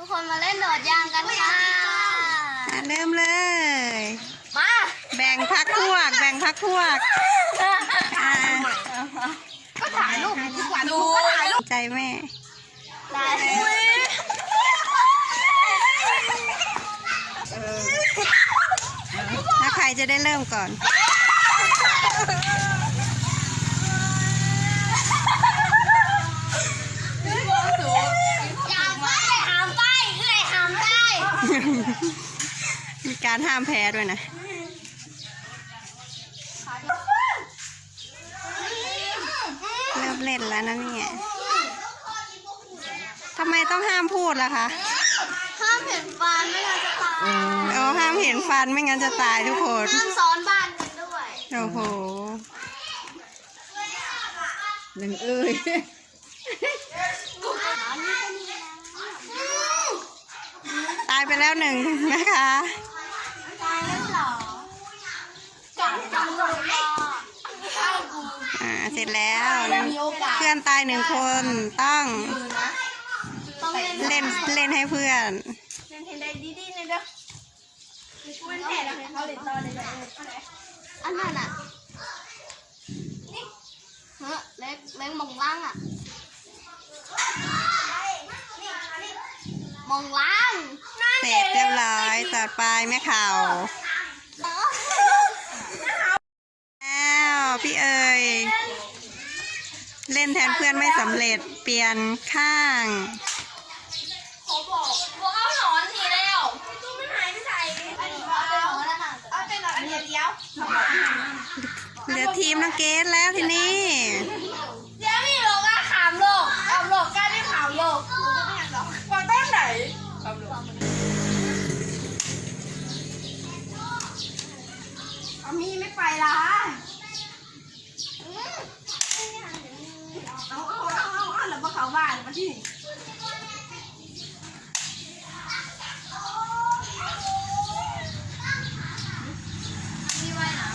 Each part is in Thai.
ทุกคนมาเล่นโดดยางกันค่ะอะเริ่มเลย มา แบ่งพักพวก แบ่งพักพวกอะก็ถ่ายรูปดีกว่าดูถ่ายรูปใจแม่ได้แล้วใครจะได้เริ่มก่อน ยางไปหามไปเอ้ยหามได้ มี การห้ามแพ้ด้วยนะเริ่มเล่นแล้วนะเนี่ยทำไมต้องห้ามพูดล่ะคะ ห้ามเห็นฟันไม่งั้นจะตายเอาห้ามเห็นฟันไม่งั้นจะตายทุกคนห้ามซ้อนบ้านกันด้วย โอ้โหหนึ่งเอ้ยตายไปแล้วหนึ่งนะคะ อ่าเสร็จแล้วมีโอกาสเพื่อนตายหนึ่งคนต้องต้องเล่นเล่นเล่นให้เพื่อนเล่นเทนได้ดีๆเลยเด้อมันแผ่แล้วเขาเล่นต่อเลยอันนั้นอะนี่เฮ้ยเล็กเล็กมองล่างอะมองล่างเสร็จเรียบร้อยต่อไปแม่ข่าวแล้ว พี่เอ๋ยเล่นแทนเพื่อนไม่สำเร็จเปลี่ยนข้างเขาบอกว่าเอาหนอนหนีแล้วตู้มันหายไปใส่อันนี้เอาเป็นหนอนแล้วนะเอาเป็นหนอนอันเดียวเหลือทีมน้องเกดแล้วทีนี้เดี๋ยวมีโลกอะขามโลกเอาโลกกล้าไม่ขามโลกวางต้นไหนเอามีไม่ไปละเอาเอาเอาเอาเอาวมาเขาบ้านมาที่นี่ไว้นะ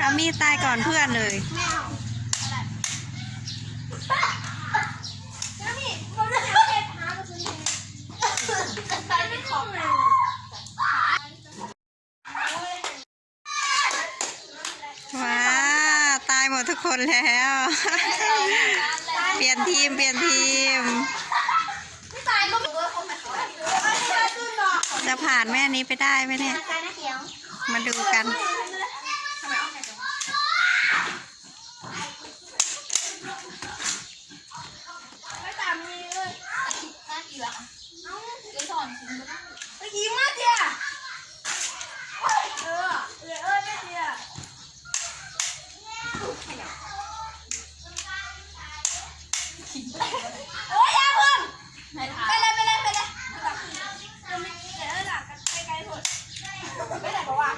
อามีตายก่อนเพื่อนเลยไม่เอาแล้วนี่เขาจะหาเห็ดหาประตูนี้ใส่ไม่ครบเลย ว้าตายหมดทุก คนแล้ว เปลี่ยนทีมเปลี่ยนทีมไม่ตายก็ไม่เขาไม่เขาไม่ได้ตื่นหรอกจะผ่านแม่นี้ไปได้ไหมเนี่ยการนะเขียวมาดูกัน ไม่ตามมีเลยน่ากี่ละเอ้าเดี๋ยวสอนคุณก็ได้ไปยิงมาเดียเออเออเออไม่เดียโอ้ยอย่าเพิ่งไปเลยไปเลยไปเลยจะไม่เดี๋ยวหลักกันไกลๆสุดไปไหนบอกว่า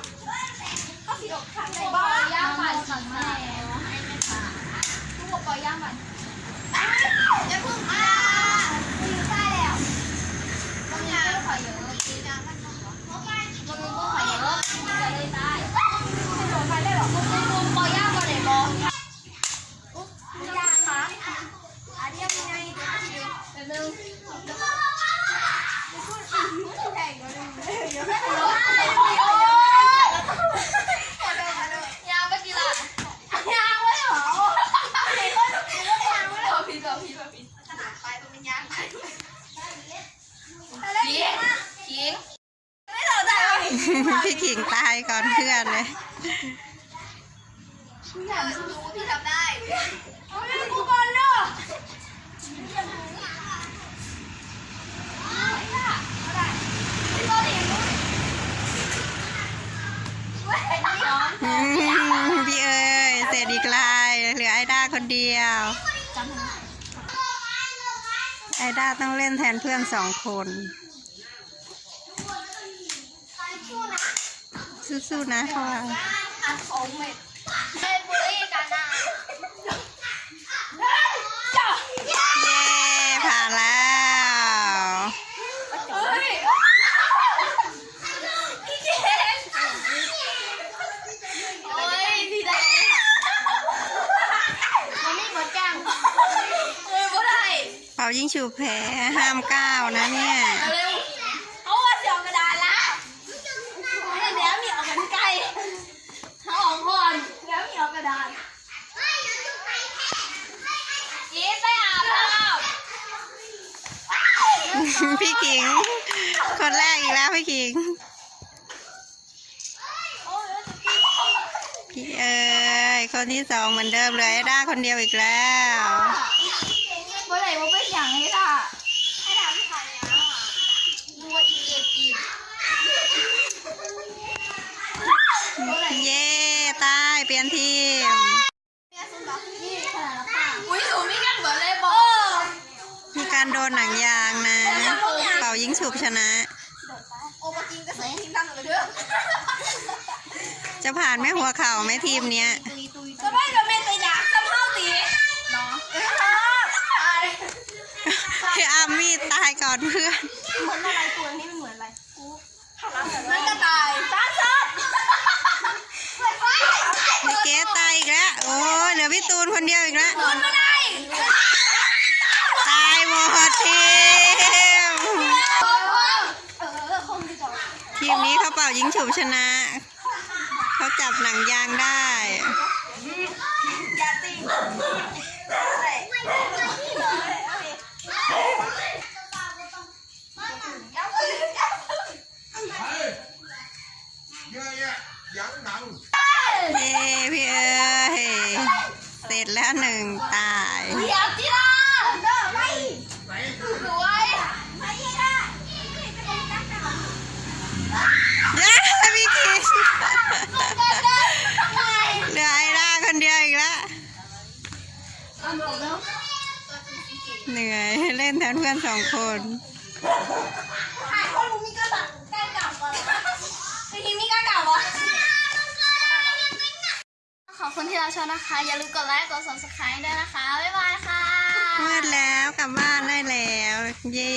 เขาสีดอกขังในบ้านย่างมันขังแม่ให้แม่ค่ะทุกคนปล่อยย่างมันอย่าเพิ่งอ่าคุยได้แล้วบางอย่างก็ขอเยอะกินน้ำมันหมดเหรอบางอย่างก็ขอเยอะจะได้ได้ไม่โดนไปได้หรอกคุณลุงปล่อยย่างมาเลยบออุ๊บย่างค่ะอันนี้ยังไงเดี๋ยวเดี๋ยวนึงเดี๋ยวพูดอีกแข่งกันเลยเดี๋ยวไม่รู้ยางไปกี่ละยางไว้เหรอเด็กก็ต้องกินยางไว้เหรอพี่แบบพี่แบบพี่ขนาดไปตรงนี้ยางไปขิงขิงไม่สนใจว่า พี่ขิง ตายก่อนเพื่อนเลยพี่ทำรู้พี่ทำได้เอาไปกูก่อนเนาะพี่เอ๋ยเสร็จอีกลายเหลือไอด้าคนเดียวไอด้าต้องเล่นแทนเพื่อนสองคน สู้ๆนะเพราะว่าอันของเม็ดเล่นบุรีกันนะเย้ผ่านแล้วเฮ้ยพี่เจนโอ้ยดีใจมันไม่หมดจังป่ายิงฉุบแผลห้ามก้าวนะเนี่ย เร็วเขาว่าเสียกระดานละเดี๋ยวมีออกกันไกลเขาออกก่อนเดี๋ยวมีออกกระดานยีไปอาบน้ำ พี่ขิง คนแรกอีกแล้วพี่ขิง พี่เอ๋ยคนที่สองเหมือนเดิมเลยได้าคนเดียวอีกแล้ว เมื่อไหร่ว่าเป็นอย่างนี้ล่ะให้ถามใครอะดูว่าอีเก็บอีก เย้ตายเปลี่ยนทีม นี่ขนาดละค่ะอุ้ยหนูไม่กันเหมือนเลยบอ มี การโดนหนังยางนะ เป่ายิงฉุบชนะโอปกินก็ใส่ทีมทำเลยเด้อจะผ่านไหม่หัวเข่าไหม่ทีมเนี้ยตุยตุยก็ไม่จะเป็นแต่อยากจะเผาตีเนาะเออตายพี่อามี่ตายก่อนเพื่อนเหมือนอะไรตัวนี้มันเหมือนอะไรกูมันก็ตายซ่าซ่าพี่เกตตายอีกแล้ว โอ้ยเหลือพี่ตูนคนเดียวอีกแล้วคนมาได้ ตายหมดทีม เออคงจะจบ ที มนี้เขาเป่ายิงฉุบชนะ เขาจับหนังยางได้ยาติงเอาเลยเยอะแยะยังหนังเย้พี่เอ้ยเสร็จแล้วหนึ่งตาย นแทนเพื่อนสองคนถ่ายคนมีกระดักแก้เก่าก่อนทีนี้มีกระเก่าวะขอบคุณที่เราชมนะคะ อย่าลืมกดไลค์ กด subscribe ด้วยนะคะ บ๊ายบายค่ะมืดแล้วกลับบ้านได้แล้ว เย้